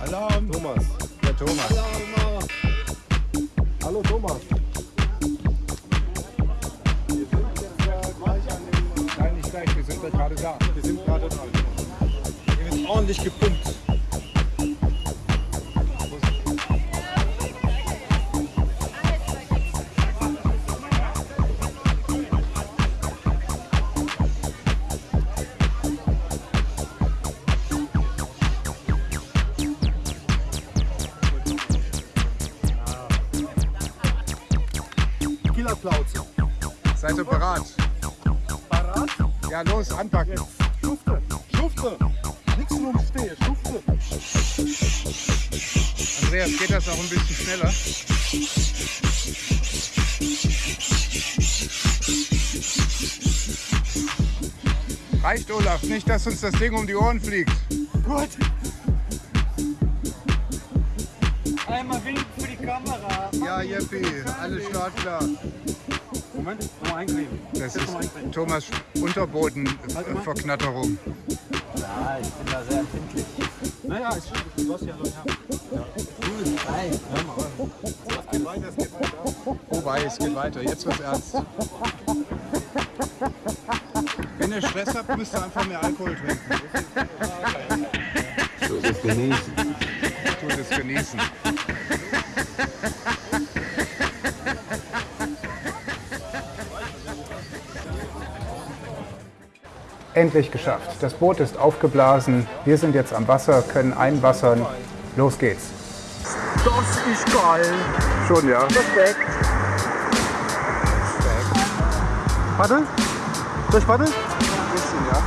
Alarm. Thomas. Der Thomas. Alarm. Hallo Thomas. Nein, nicht gleich, wir sind ja gerade da. Wir sind gerade dran. Hier wird ordentlich gepumpt. Killerplauze. Seid ihr bereit? Parat? Ja, los, anpacken. Schufte. Schufte. Nix rumstehe. Schufte. Andreas, geht das auch ein bisschen schneller? Reicht, Olaf, nicht, dass uns das Ding um die Ohren fliegt. Gut. Einmal winken für die Kamera. Ja, Jeppi, alles startklar. Moment, nochmal eincremen. Das ist Thomas Unterbodenverknatterung. Ja, ich bin da sehr empfindlich. Naja, ist schon, du hast ja noch ja. Gut, nein, hör mal. Wobei, es geht weiter. Jetzt wird's ernst. Wenn ihr Stress habt, müsst ihr einfach mehr Alkohol trinken. So ist genießen. Tut es genießen. Endlich geschafft. Das Boot ist aufgeblasen. Wir sind jetzt am Wasser, können einwassern. Los geht's. Das ist geil. Schon, ja? Respekt. Paddel? Soll ich paddeln? Ein bisschen, ja.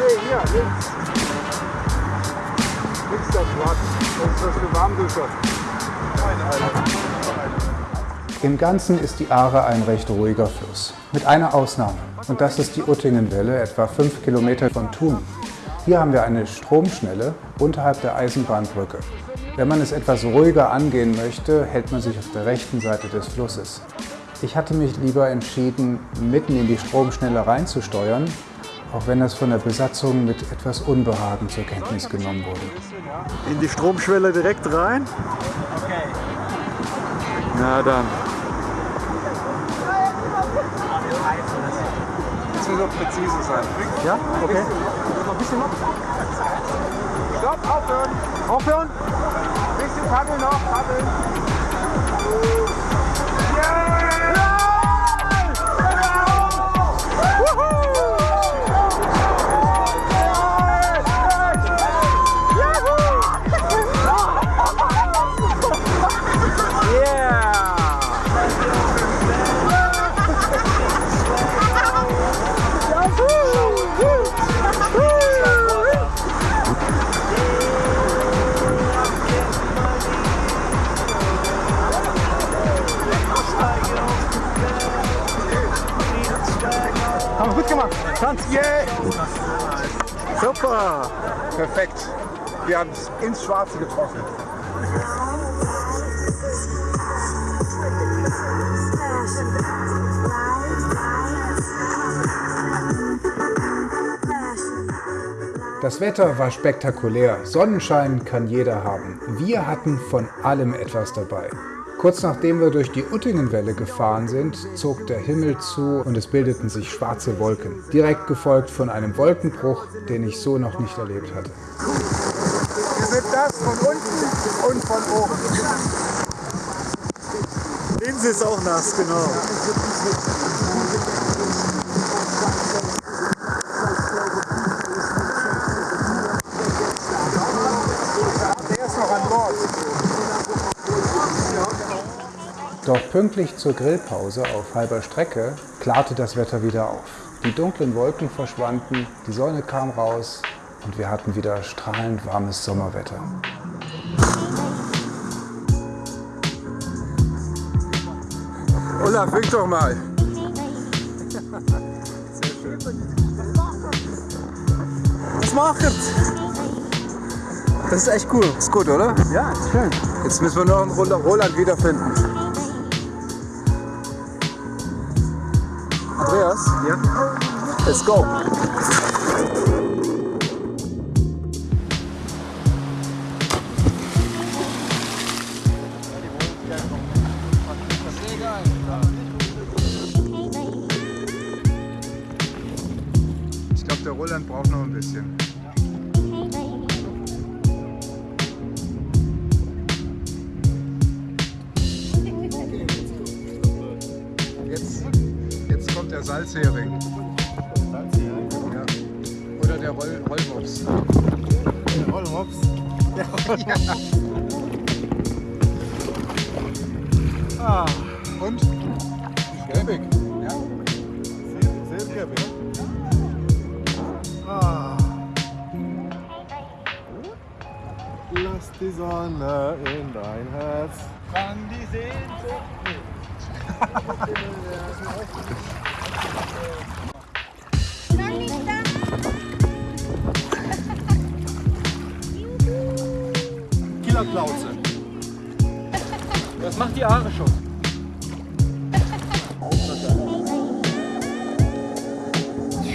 Nee, hier, links. Links das Rad. Das ist das für Warmduscher. Im Ganzen ist die Aare ein recht ruhiger Fluss. Mit einer Ausnahme. Und das ist die Uttingenwelle, etwa 5 Kilometer von Thun. Hier haben wir eine Stromschnelle unterhalb der Eisenbahnbrücke. Wenn man es etwas ruhiger angehen möchte, hält man sich auf der rechten Seite des Flusses. Ich hatte mich lieber entschieden, mitten in die Stromschnelle reinzusteuern, auch wenn das von der Besatzung mit etwas Unbehagen zur Kenntnis genommen wurde. In die Stromschwelle direkt rein. Okay. Na dann. Auch präzise sein. Ja? Okay. Noch ein bisschen noch. Stopp, aufhören. Aufhören. Bisschen paddeln noch, paddeln. Haben wir Tanz. Yeah. Super. Perfekt. Wir haben es ins Schwarze getroffen. Das Wetter war spektakulär. Sonnenschein kann jeder haben. Wir hatten von allem etwas dabei. Kurz nachdem wir durch die Uttingenwelle gefahren sind, zog der Himmel zu und es bildeten sich schwarze Wolken. Direkt gefolgt von einem Wolkenbruch, den ich so noch nicht erlebt hatte. Ihr seht das von unten und von oben. Linse ist auch nass, genau. Doch pünktlich zur Grillpause auf halber Strecke klarte das Wetter wieder auf. Die dunklen Wolken verschwanden, die Sonne kam raus und wir hatten wieder strahlend warmes Sommerwetter. Olaf, wink doch mal. Was macht Das ist echt cool. Ist gut, oder? Ja, ist schön. Jetzt müssen wir noch einen Roland Roland wiederfinden. Andreas? Ja? Let's go! Ich glaube, der Roland braucht noch ein bisschen. Der Salzhering. Ja. Oder der Roll Rollmops. Rollmops. Ah, Und? Gelbig. Ja. sehr, sehr gelb, ja? Ah. Lass die Sonne in dein Herz. Kann die Sehnsucht Killerklauze. Das macht die Haare schon.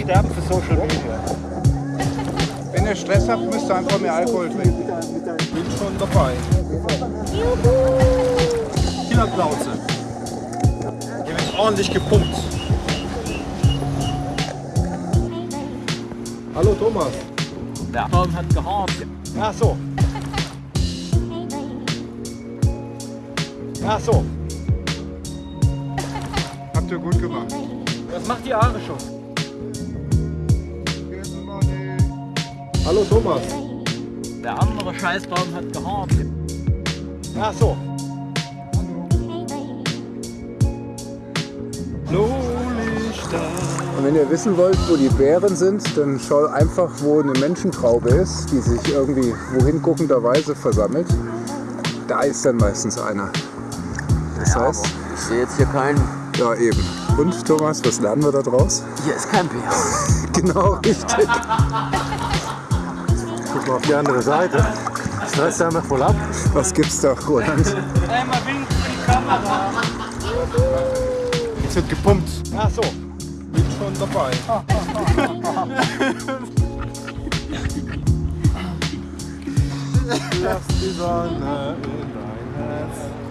Sterben für Social Media. Wenn ihr Stress habt, müsst ihr einfach mehr Alkohol trinken. Bin schon dabei. Killerklauze. Hier wird ordentlich gepumpt. Hallo Thomas. Der Baum hat gehabt. Ach so. Ach so. Habt ihr gut gemacht. Das macht die Haare schon. Hallo Thomas. Der andere Scheißbaum hat gehabt. Ach so. Und wenn ihr wissen wollt, wo die Bären sind, dann schaut einfach, wo eine Menschentraube ist, die sich irgendwie wohin guckenderweise versammelt. Da ist dann meistens einer. Das heißt, Ich sehe jetzt hier keinen. ja eben. Und Thomas, was lernen wir da draus? Hier ist kein Bär. Genau, richtig. Guck mal auf die andere Seite. Stress einmal voll ab. Was gibt's da, Roland? Einmal winken für die Kamera. Jetzt wird gepumpt. Ach so. Bin schon dabei. Lass die Sonne in dein Herz.